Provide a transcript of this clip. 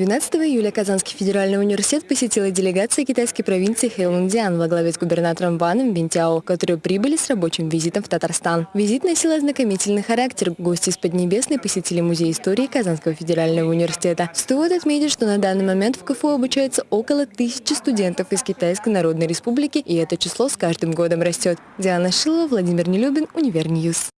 12 июля Казанский федеральный университет посетила делегация китайской провинции Хэйлундиан во главе с губернатором Ваном Бентяо, которые прибыли с рабочим визитом в Татарстан. Визит носил ознакомительный характер. Гости из Поднебесной посетили Музей истории Казанского федерального университета. Стоит отметить, что на данный момент в КФУ обучается около тысячи студентов из Китайской Народной Республики, и это число с каждым годом растет. Диана Шилова, Владимир Нелюбин, Univer News.